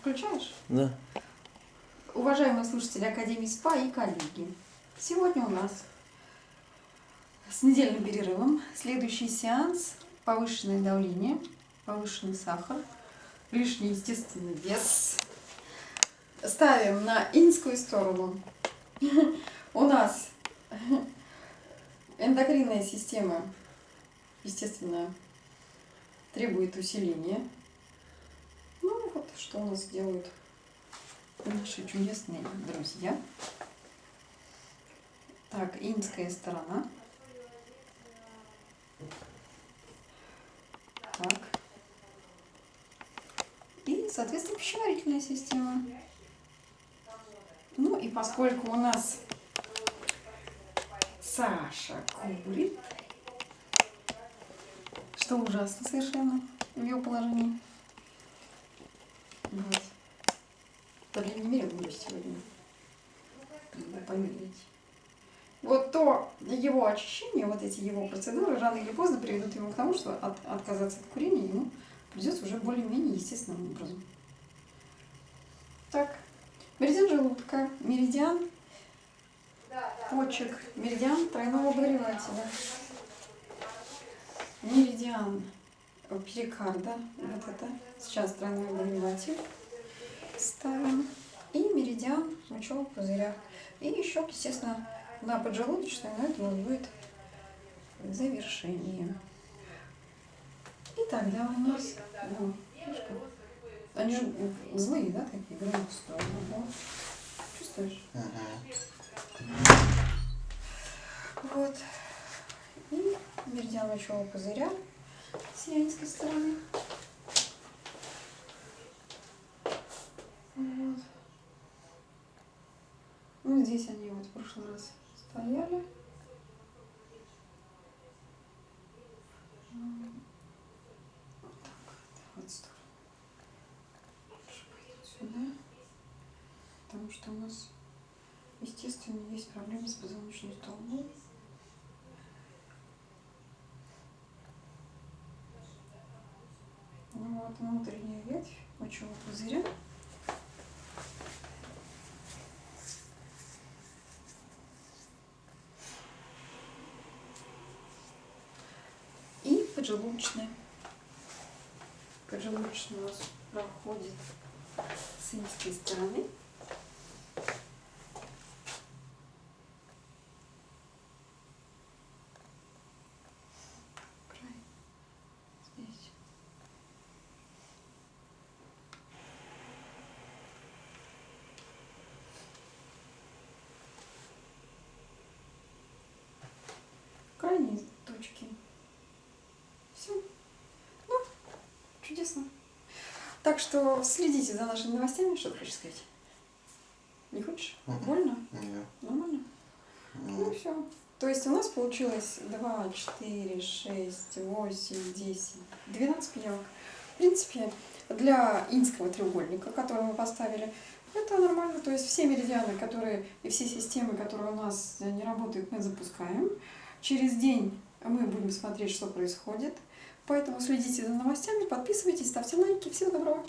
Включаешь? Да. Уважаемые слушатели Академии СПА и коллеги, сегодня у нас с недельным перерывом следующий сеанс повышенное давление, повышенный сахар, лишний естественный вес. Ставим на инскую сторону. У нас эндокринная система, естественно, требует усиления. Что у нас делают наши чудесные друзья. Так, инская сторона. Так. И, соответственно, пищеварительная система. Ну и поскольку у нас Саша курит, что ужасно совершенно в ее положении. Вот. По крайней мере, буду сегодня. Надо померить. Вот то его очищение, вот эти его процедуры рано или поздно приведут ему к тому, что от, отказаться от курения ему придется уже более-менее естественным образом. Так, меридиан желудка, меридиан почек, меридиан тройного обогревателя, меридиан перикарда, вот это, сейчас тройной обогреватель ставим, и меридиан мочевого пузыря. И еще, естественно, на поджелудочной, но это будет завершение. И тогда у нас, ну, они же злые, да, такие, громкие да? Чувствуешь? Вот. И меридиан мочевого пузыря с янской стороны. Вот. Ну, здесь они вот в прошлый раз стояли. Вот так вот, сюда. Потому что у нас, естественно, есть проблемы с позвоночным столбом. Ну вот внутренняя ветвь мочевого пузыря. И поджелудочная. Поджелудочная у нас проходит с инской стороны. Край здесь. крайние точки. Все. Ну, чудесно. Так что следите за нашими новостями. Что ты хочешь сказать? Не хочешь? Мгм. Больно? Нет. Нормально? Ну все. То есть у нас получилось 2, 4, 6, 8, 10, 12 пиявок. В принципе, для инского треугольника, который мы поставили, это нормально. То есть все меридианы, которые и все системы, которые у нас не работают, мы запускаем. Через день мы будем смотреть, что происходит. Поэтому следите за новостями, подписывайтесь, ставьте лайки. Всего доброго!